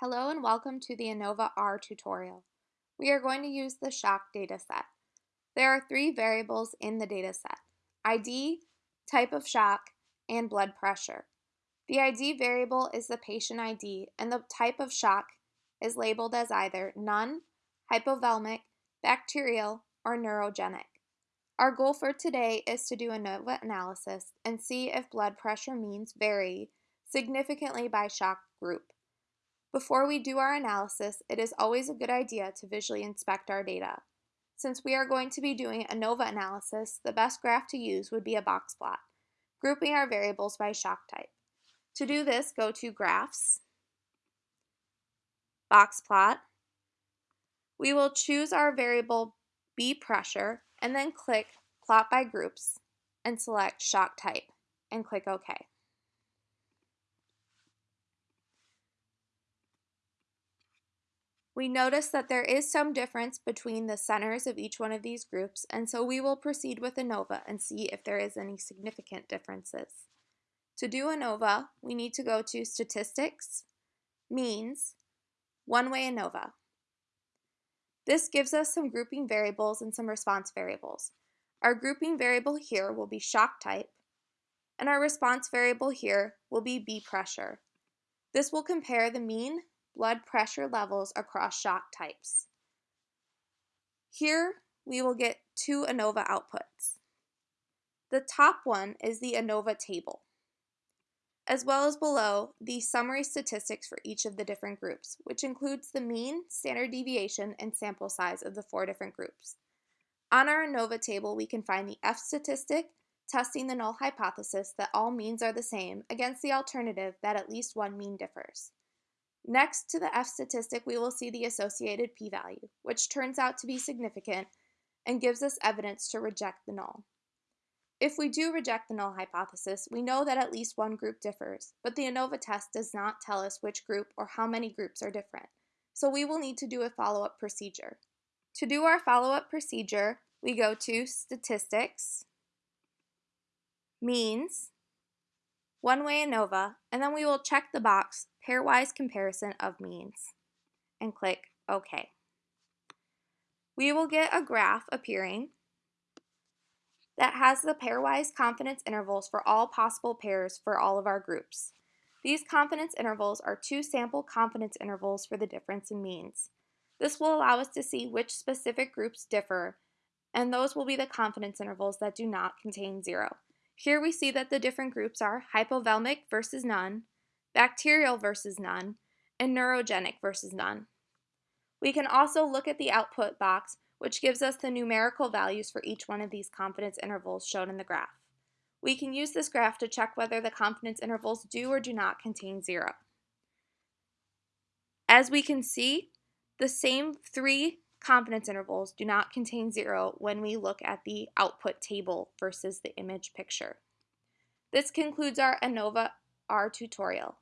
Hello and welcome to the ANOVA R tutorial. We are going to use the shock dataset. There are three variables in the dataset, ID, type of shock, and blood pressure. The ID variable is the patient ID and the type of shock is labeled as either none, hypovolemic, bacterial, or neurogenic. Our goal for today is to do ANOVA analysis and see if blood pressure means vary significantly by shock group. Before we do our analysis, it is always a good idea to visually inspect our data. Since we are going to be doing ANOVA analysis, the best graph to use would be a box plot, grouping our variables by shock type. To do this, go to Graphs, Box Plot. We will choose our variable B pressure and then click Plot by Groups and select Shock Type and click OK. We notice that there is some difference between the centers of each one of these groups, and so we will proceed with ANOVA and see if there is any significant differences. To do ANOVA, we need to go to Statistics, Means, One-Way ANOVA. This gives us some grouping variables and some response variables. Our grouping variable here will be shock type, and our response variable here will be B pressure. This will compare the mean, blood pressure levels across shock types. Here we will get two ANOVA outputs. The top one is the ANOVA table, as well as below the summary statistics for each of the different groups, which includes the mean, standard deviation, and sample size of the four different groups. On our ANOVA table, we can find the F statistic, testing the null hypothesis that all means are the same against the alternative that at least one mean differs. Next to the F statistic, we will see the associated p-value, which turns out to be significant and gives us evidence to reject the null. If we do reject the null hypothesis, we know that at least one group differs, but the ANOVA test does not tell us which group or how many groups are different, so we will need to do a follow-up procedure. To do our follow-up procedure, we go to Statistics, Means, One-Way ANOVA, and then we will check the box pairwise comparison of means, and click OK. We will get a graph appearing that has the pairwise confidence intervals for all possible pairs for all of our groups. These confidence intervals are two sample confidence intervals for the difference in means. This will allow us to see which specific groups differ, and those will be the confidence intervals that do not contain zero. Here we see that the different groups are hypovolemic versus none, bacterial versus none, and neurogenic versus none. We can also look at the output box, which gives us the numerical values for each one of these confidence intervals shown in the graph. We can use this graph to check whether the confidence intervals do or do not contain zero. As we can see, the same three confidence intervals do not contain zero when we look at the output table versus the image picture. This concludes our ANOVA R tutorial.